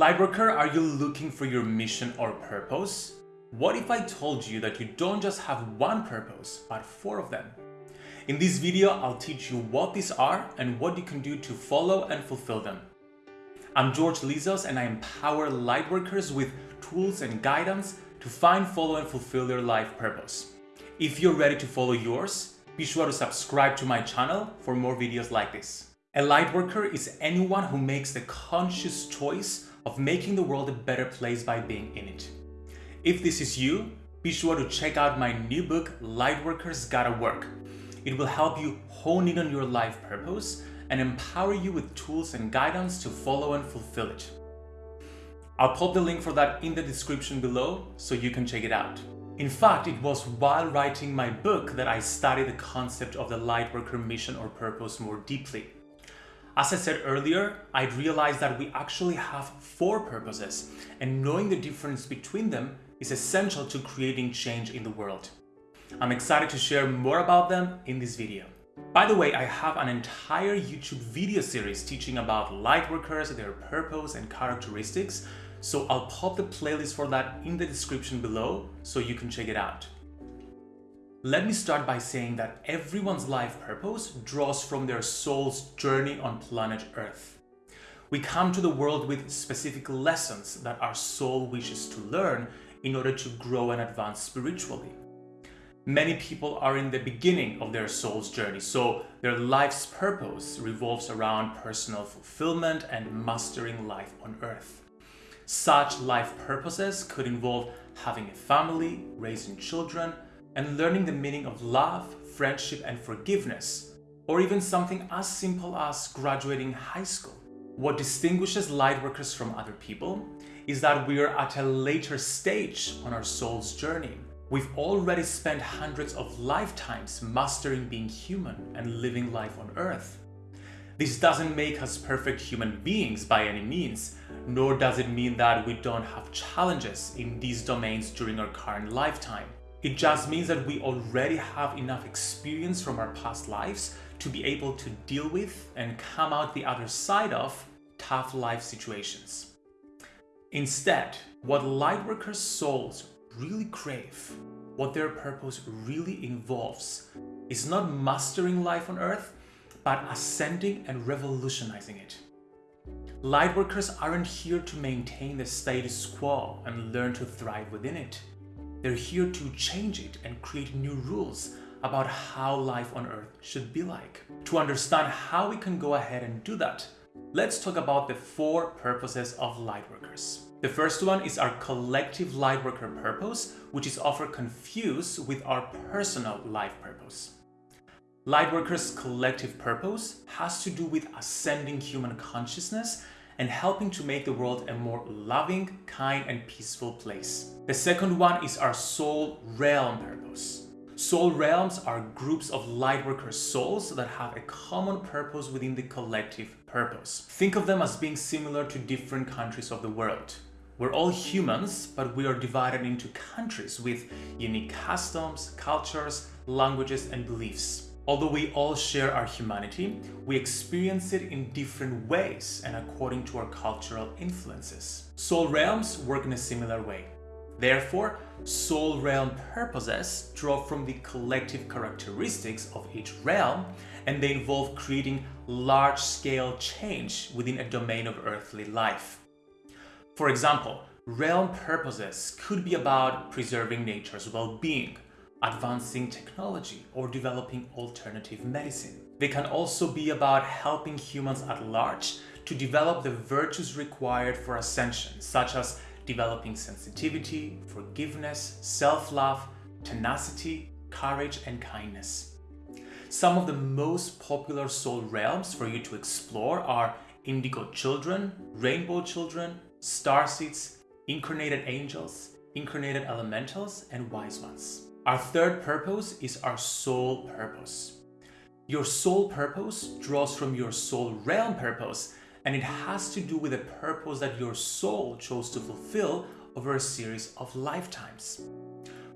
Lightworker, are you looking for your mission or purpose? What if I told you that you don't just have one purpose, but four of them? In this video, I'll teach you what these are and what you can do to follow and fulfill them. I'm George Lizos and I empower lightworkers with tools and guidance to find, follow and fulfill their life purpose. If you're ready to follow yours, be sure to subscribe to my channel for more videos like this. A lightworker is anyone who makes the conscious choice of making the world a better place by being in it. If this is you, be sure to check out my new book, Lightworkers Gotta Work. It will help you hone in on your life purpose and empower you with tools and guidance to follow and fulfill it. I'll pop the link for that in the description below so you can check it out. In fact, it was while writing my book that I studied the concept of the Lightworker mission or purpose more deeply. As I said earlier, I realized that we actually have four purposes and knowing the difference between them is essential to creating change in the world. I'm excited to share more about them in this video. By the way, I have an entire YouTube video series teaching about lightworkers, their purpose and characteristics, so I'll pop the playlist for that in the description below so you can check it out. Let me start by saying that everyone's life purpose draws from their soul's journey on planet Earth. We come to the world with specific lessons that our soul wishes to learn in order to grow and advance spiritually. Many people are in the beginning of their soul's journey, so their life's purpose revolves around personal fulfillment and mastering life on Earth. Such life purposes could involve having a family, raising children, and learning the meaning of love, friendship and forgiveness, or even something as simple as graduating high school. What distinguishes lightworkers from other people is that we are at a later stage on our soul's journey. We've already spent hundreds of lifetimes mastering being human and living life on earth. This doesn't make us perfect human beings by any means, nor does it mean that we don't have challenges in these domains during our current lifetime. It just means that we already have enough experience from our past lives to be able to deal with and come out the other side of tough life situations. Instead, what lightworkers' souls really crave, what their purpose really involves, is not mastering life on Earth, but ascending and revolutionizing it. Lightworkers aren't here to maintain the status quo and learn to thrive within it. They're here to change it and create new rules about how life on Earth should be like. To understand how we can go ahead and do that, let's talk about the four purposes of Lightworkers. The first one is our collective Lightworker purpose, which is often confused with our personal life purpose. Lightworkers' collective purpose has to do with ascending human consciousness and helping to make the world a more loving, kind and peaceful place. The second one is our soul realm purpose. Soul realms are groups of lightworker souls that have a common purpose within the collective purpose. Think of them as being similar to different countries of the world. We're all humans, but we are divided into countries with unique customs, cultures, languages and beliefs. Although we all share our humanity, we experience it in different ways and according to our cultural influences. Soul realms work in a similar way. Therefore, soul realm purposes draw from the collective characteristics of each realm and they involve creating large-scale change within a domain of earthly life. For example, realm purposes could be about preserving nature's well-being, advancing technology, or developing alternative medicine. They can also be about helping humans at large to develop the virtues required for ascension, such as developing sensitivity, forgiveness, self-love, tenacity, courage, and kindness. Some of the most popular soul realms for you to explore are indigo children, rainbow children, star seeds, incarnated angels, incarnated elementals, and wise ones. Our third purpose is our soul purpose. Your soul purpose draws from your soul realm purpose and it has to do with a purpose that your soul chose to fulfill over a series of lifetimes.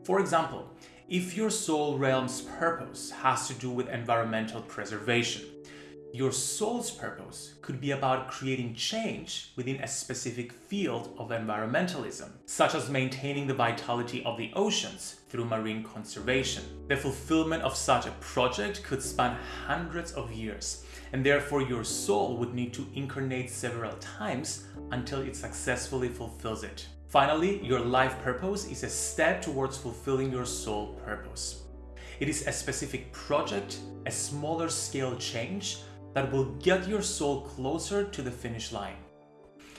For example, if your soul realm's purpose has to do with environmental preservation, Your soul's purpose could be about creating change within a specific field of environmentalism, such as maintaining the vitality of the oceans through marine conservation. The fulfillment of such a project could span hundreds of years, and therefore your soul would need to incarnate several times until it successfully fulfills it. Finally, your life purpose is a step towards fulfilling your soul purpose. It is a specific project, a smaller scale change that will get your soul closer to the finish line.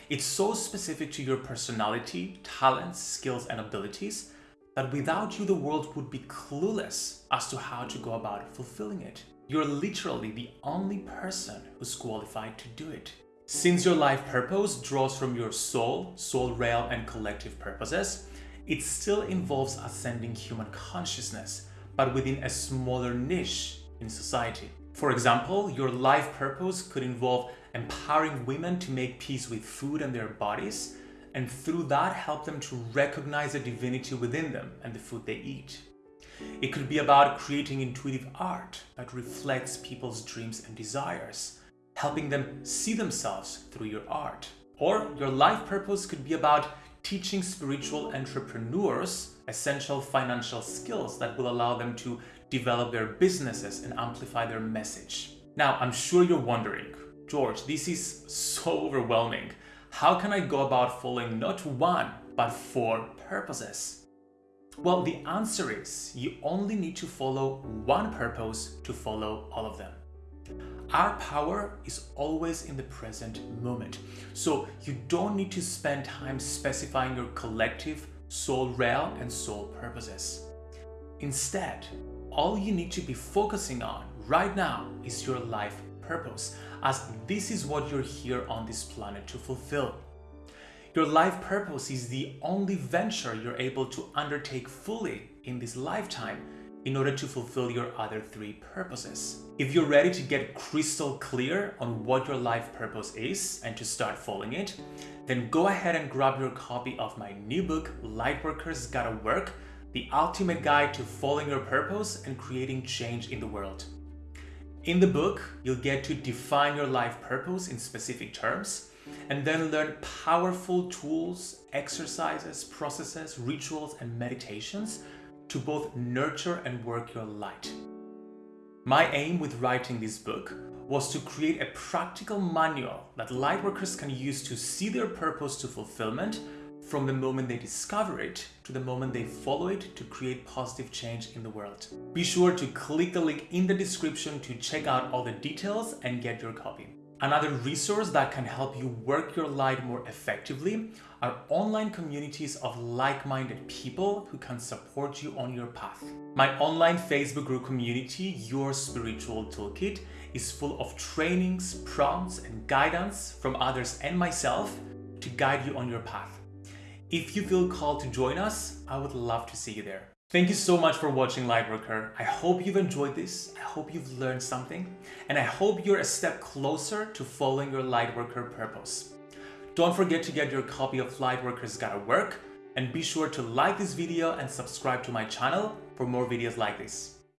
It's so specific to your personality, talents, skills, and abilities that without you, the world would be clueless as to how to go about fulfilling it. You're literally the only person who's qualified to do it. Since your life purpose draws from your soul, soul realm, and collective purposes, it still involves ascending human consciousness, but within a smaller niche in society. For example, your life purpose could involve empowering women to make peace with food and their bodies, and through that help them to recognize the divinity within them and the food they eat. It could be about creating intuitive art that reflects people's dreams and desires, helping them see themselves through your art. Or your life purpose could be about teaching spiritual entrepreneurs essential financial skills that will allow them to develop their businesses and amplify their message. Now, I'm sure you're wondering, George, this is so overwhelming. How can I go about following not one, but four purposes? Well, the answer is you only need to follow one purpose to follow all of them. Our power is always in the present moment. So you don't need to spend time specifying your collective soul realm and soul purposes. Instead, all you need to be focusing on right now is your life purpose, as this is what you're here on this planet to fulfill. Your life purpose is the only venture you're able to undertake fully in this lifetime in order to fulfill your other three purposes. If you're ready to get crystal clear on what your life purpose is and to start following it, then go ahead and grab your copy of my new book, Lightworkers Gotta Work, the ultimate guide to following your purpose and creating change in the world. In the book, you'll get to define your life purpose in specific terms and then learn powerful tools, exercises, processes, rituals, and meditations to both nurture and work your light. My aim with writing this book was to create a practical manual that lightworkers can use to see their purpose to fulfillment from the moment they discover it to the moment they follow it to create positive change in the world. Be sure to click the link in the description to check out all the details and get your copy. Another resource that can help you work your light more effectively are online communities of like-minded people who can support you on your path. My online Facebook group community, Your Spiritual Toolkit, is full of trainings, prompts, and guidance from others and myself to guide you on your path. If you feel called to join us, I would love to see you there. Thank you so much for watching Lightworker. I hope you've enjoyed this. I hope you've learned something. And I hope you're a step closer to following your Lightworker purpose. Don't forget to get your copy of Lightworkers Gotta Work and be sure to like this video and subscribe to my channel for more videos like this.